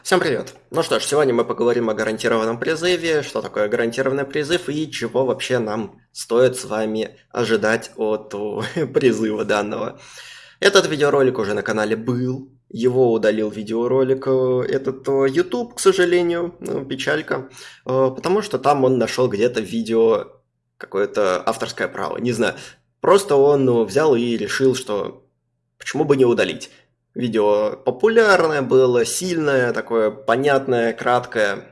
Всем привет! Ну что ж, сегодня мы поговорим о гарантированном призыве, что такое гарантированный призыв и чего вообще нам стоит с вами ожидать от призыва данного. Этот видеоролик уже на канале был, его удалил видеоролик э, этот э, YouTube, к сожалению, ну, печалька, э, потому что там он нашел где-то видео какое-то авторское право, не знаю. Просто он взял и решил, что почему бы не удалить. Видео популярное было, сильное, такое понятное, краткое.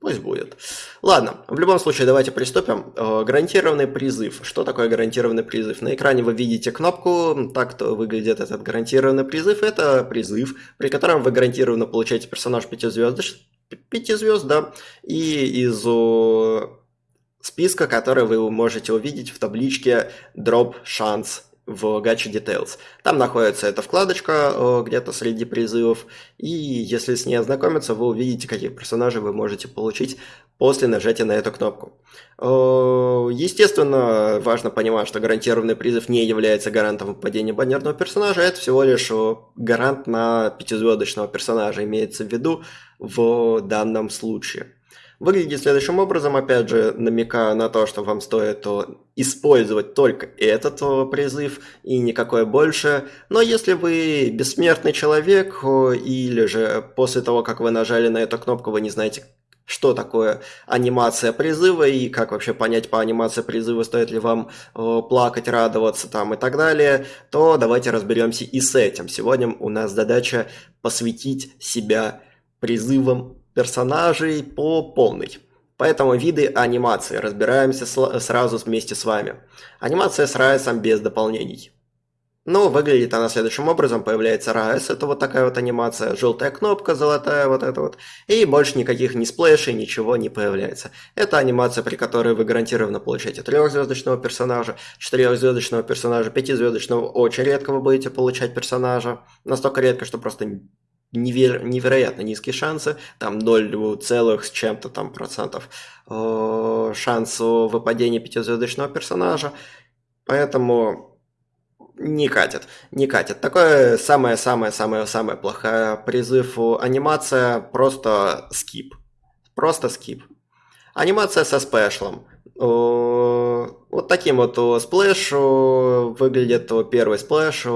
Пусть будет. Ладно, в любом случае давайте приступим. Э, гарантированный призыв. Что такое гарантированный призыв? На экране вы видите кнопку, так-то выглядит этот гарантированный призыв. Это призыв, при котором вы гарантированно получаете персонаж 5 звезд, 5 звезд, да, и из списка, который вы можете увидеть в табличке Drop Chance в Gacha Details. Там находится эта вкладочка э, где-то среди призывов, и если с ней ознакомиться, вы увидите, каких персонажей вы можете получить после нажатия на эту кнопку. Э, естественно, важно понимать, что гарантированный призыв не является гарантом выпадения баннерного персонажа, это всего лишь э, гарант на пятизвездочного персонажа, имеется в виду в данном случае. Выглядит следующим образом, опять же, намекая на то, что вам стоит использовать только этот призыв и никакое больше. Но если вы бессмертный человек, или же после того, как вы нажали на эту кнопку, вы не знаете, что такое анимация призыва и как вообще понять по анимации призыва, стоит ли вам плакать, радоваться там и так далее, то давайте разберемся и с этим. Сегодня у нас задача посвятить себя призывам персонажей по полной. Поэтому виды анимации разбираемся сразу вместе с вами. Анимация с Райсом без дополнений. Ну, выглядит она следующим образом. Появляется Райс, это вот такая вот анимация, желтая кнопка, золотая вот эта вот. И больше никаких ни сплэшей, ничего не появляется. Это анимация, при которой вы гарантированно получаете трехзвездочного персонажа, четырехзвездочного персонажа, пятизвездочного. Очень редко вы будете получать персонажа. Настолько редко, что просто неверо- невероятно низкие шансы, там 0 целых с чем-то там процентов э, выпадения пятизвездочного персонажа, поэтому не катит, не катит. Такое самое-самое-самое-самое плохое призыв анимация, просто skip, просто skip. Анимация со splash ом. Вот таким вот splash выглядит первый splash.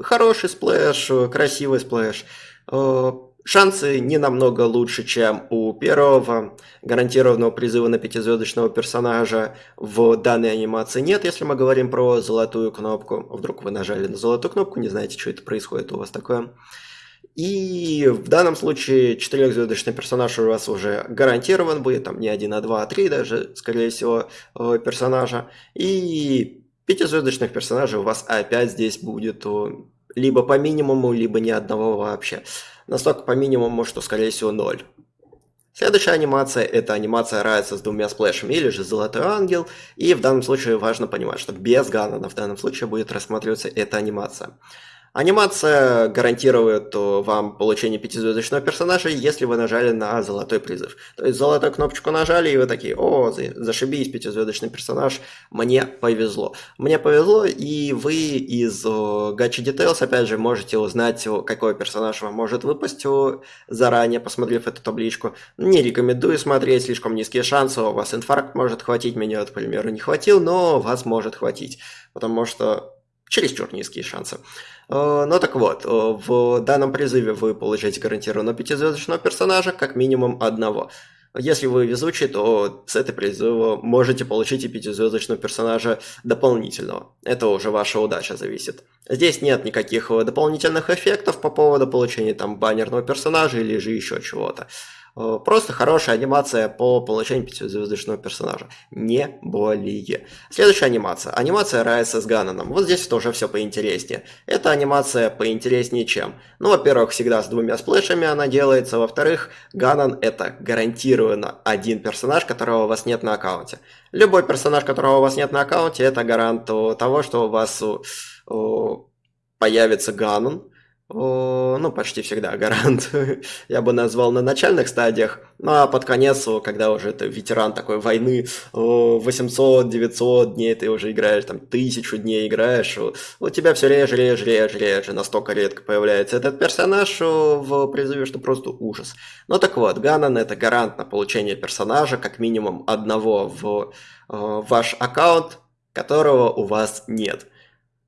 Хороший splash, красивый splash. Э, шансы не намного лучше, чем у первого гарантированного призыва на пятизвездочного персонажа в данной анимации нет, если мы говорим про золотую кнопку. Вдруг вы нажали на золотую кнопку, не знаете, что это происходит у вас такое. И в данном случае четырехзвездочный персонаж у вас уже гарантирован будет, там не один, а два, а три даже, скорее всего, э, персонажа. И пятизвездочных персонажей у вас опять здесь будет либо по минимуму, либо ни одного вообще. Настолько по минимуму, что скорее всего 0. Следующая анимация – это анимация Райса с двумя сплэшами, или же Золотой Ангел. И в данном случае важно понимать, что без Ганнона в данном случае будет рассматриваться эта анимация. Анимация гарантирует вам получение пятизвездочного персонажа, если вы нажали на золотой призыв. То есть золотую кнопочку нажали, и вы такие, о, зашибись, пятизвездочный персонаж, мне повезло. Мне повезло, и вы из Gacha Details, опять же, можете узнать, какой персонаж вам может выпасть заранее, посмотрев эту табличку. Не рекомендую смотреть, слишком низкие шансы, у вас инфаркт может хватить, меня, к примеру, не хватил, но вас может хватить, потому что чересчур низкие шансы. Э, ну так вот, э, в данном призыве вы получаете гарантированно пятизвездочного персонажа, как минимум одного. Если вы везучий, то с этой призыва можете получить и пятизвездочного персонажа дополнительного. Это уже ваша удача зависит. Здесь нет никаких дополнительных эффектов по поводу получения там баннерного персонажа или же еще чего-то. Э, просто хорошая анимация по получению пятизвездочного персонажа. Не более. Следующая анимация. Анимация Райса с Ганоном. Вот здесь тоже все поинтереснее. Эта анимация поинтереснее чем? Ну, во-первых, всегда с двумя сплэшами она делается. Во-вторых, Ганон это гарантированно один персонаж, которого у вас нет на аккаунте. Любой персонаж, которого у вас нет на аккаунте, это гарант того, что у вас появится Ганон ну, почти всегда гарант, я бы назвал на начальных стадиях, ну, а под конец, когда уже ты ветеран такой войны, 800-900 дней ты уже играешь, там, тысячу дней играешь, у тебя все реже, реже, реже, реже, настолько редко появляется этот персонаж в призыве, что просто ужас. Ну, так вот, Ганан это гарант на получение персонажа, как минимум одного в ваш аккаунт, которого у вас нет.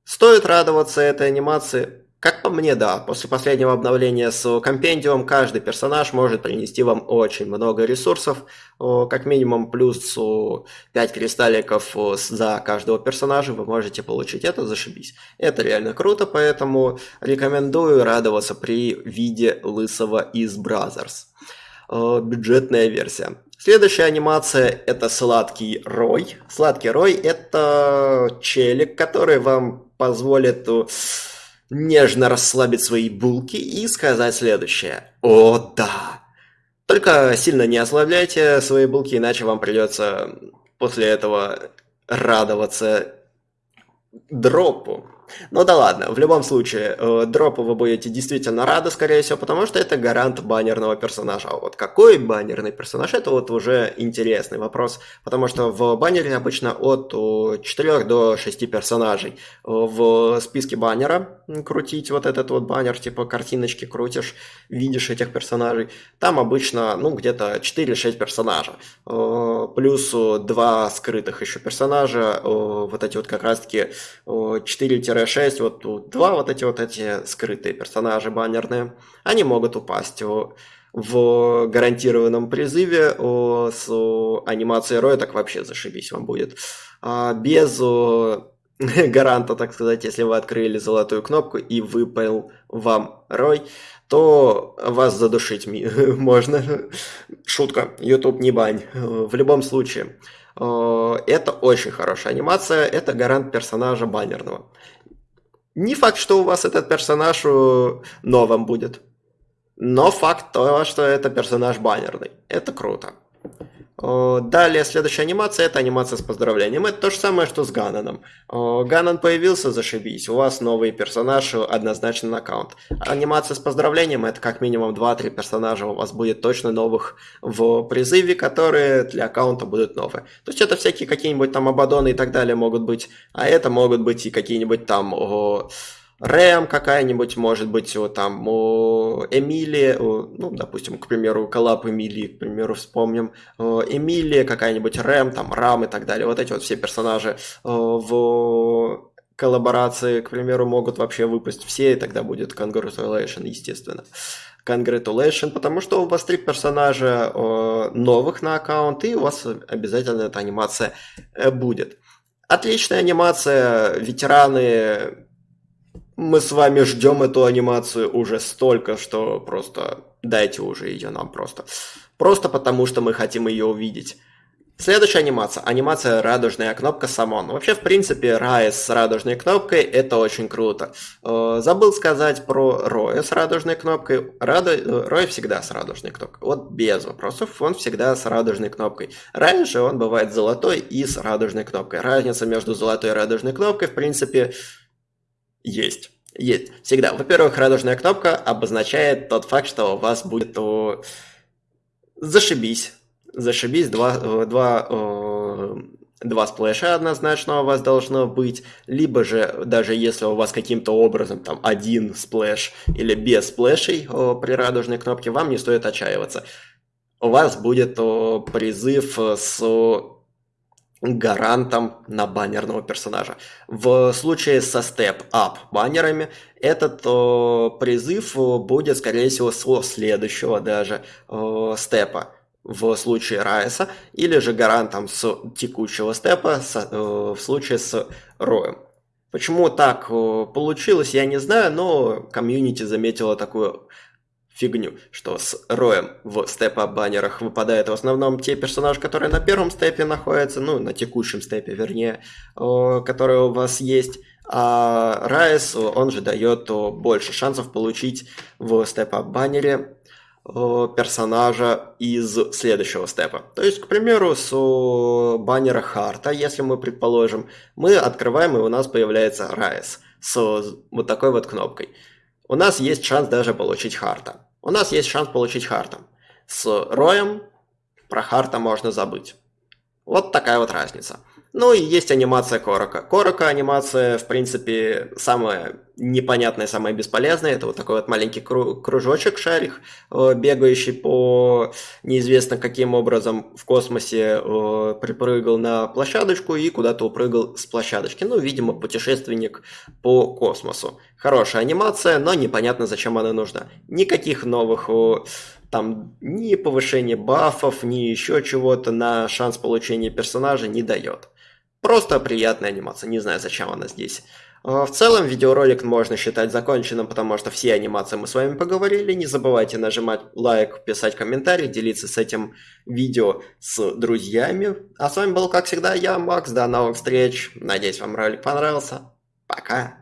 Стоит радоваться этой анимации? Как по мне, да. После последнего обновления с компендиум каждый персонаж может принести вам очень много ресурсов. Как минимум плюс 5 кристалликов за каждого персонажа вы можете получить. Это зашибись. Это реально круто, поэтому рекомендую радоваться при виде лысого из Brothers. Бюджетная версия. Следующая анимация это Сладкий Рой. Сладкий Рой это челик, который вам позволит нежно расслабить свои булки и сказать следующее. О, да! Только сильно не ослабляйте свои булки, иначе вам придется после этого радоваться дропу. Ну да ладно, в любом случае, э, дропу вы будете действительно рады, скорее всего, потому что это гарант баннерного персонажа. А вот какой баннерный персонаж, это вот уже интересный вопрос, потому что в баннере обычно от 4 до 6 персонажей. В списке баннера крутить вот этот вот баннер, типа картиночки крутишь, видишь этих персонажей, там обычно, ну, где-то 4-6 персонажа. Э, плюс 2 скрытых еще персонажа, э, вот эти вот как раз-таки 4 6 вот тут два вот эти вот эти скрытые персонажи баннерные, они могут упасть в гарантированном призыве с анимацией Роя, так вообще зашибись вам будет. А без гаранта, так сказать, если вы открыли золотую кнопку и выпал вам Рой, то вас задушить можно. Шутка, YouTube не бань. В любом случае, это очень хорошая анимация, это гарант персонажа баннерного. Не факт, что у вас этот персонаж э, новым будет. Но факт то, что это персонаж баннерный. Это круто. Далее, следующая анимация, это анимация с поздравлением. Это то же самое, что с Гананом. Ганан появился, зашибись, у вас новый персонаж однозначно на аккаунт. Анимация с поздравлением, это как минимум 2-3 персонажа у вас будет точно новых в призыве, которые для аккаунта будут новые. То есть это всякие какие-нибудь там Абадоны и так далее могут быть, а это могут быть и какие-нибудь там... О, Рэм какая-нибудь, может быть, вот там о, Эмилия, о, ну, допустим, к примеру, коллап Эмилии, к примеру, вспомним, Эмилия какая-нибудь, Рэм, там, Рам и так далее, вот эти вот все персонажи в коллаборации, к примеру, могут вообще выпасть все, и тогда будет Congratulation, естественно. Congratulation, потому что у вас три персонажа новых на аккаунт, и у вас обязательно эта анимация э, будет. Отличная анимация, ветераны мы с вами ждем эту анимацию уже столько, что просто дайте уже ее нам просто. Просто потому, что мы хотим ее увидеть. Следующая анимация. Анимация радужная кнопка Самон. Вообще, в принципе, Рай с радужной кнопкой это очень круто. Э, забыл сказать про Роя с радужной кнопкой. Раду... Э, Рой всегда с радужной кнопкой. Вот без вопросов, он всегда с радужной кнопкой. Раньше он бывает золотой и с радужной кнопкой. Разница между золотой и радужной кнопкой, в принципе, есть. Есть. Всегда. Во-первых, радужная кнопка обозначает тот факт, что у вас будет о... зашибись. Зашибись, два, э, два, о... два splash а однозначно у вас должно быть, либо же, даже если у вас каким-то образом там один splash или без splash ей о, при радужной кнопке, вам не стоит отчаиваться. У вас будет о, призыв с гарантом на баннерного персонажа. В случае со степ-ап баннерами этот о, призыв будет, скорее всего, со следующего даже о, степа в случае Райса, или же гарантом с текущего степа с, э, в случае с Роем. Почему так получилось, я не знаю, но комьюнити заметила такую фигню, что с роем в степ-ап-баннерах выпадают в основном те персонажи, которые на первом степе находятся, ну, на текущем степе, вернее, которые у вас есть, а Райс, он же дает больше шансов получить в степ-ап-баннере персонажа из следующего степа. То есть, к примеру, с баннера Харта, если мы предположим, мы открываем, и у нас появляется Райс с вот такой вот кнопкой. У нас есть шанс даже получить Харта. У нас есть шанс получить Харта. С Роем про Харта можно забыть. Вот такая вот разница. Ну и есть анимация Корока. Корока анимация, в принципе, самая непонятная, самая бесполезная. Это вот такой вот маленький кружочек, шарик, э, бегающий по неизвестно каким образом в космосе, э, припрыгал на площадочку и куда-то упрыгал с площадочки. Ну, видимо, путешественник по космосу. Хорошая анимация, но непонятно, зачем она нужна. Никаких новых там ни повышения бафов, ни еще чего-то на шанс получения персонажа не дает. Просто приятная анимация, не знаю, зачем она здесь. А, в целом, видеоролик можно считать законченным, потому что все анимации мы с вами поговорили. Не забывайте нажимать лайк, писать комментарий, делиться с этим видео с друзьями. А с вами был, как всегда, я, Макс. До новых встреч. Надеюсь, вам ролик понравился. Пока.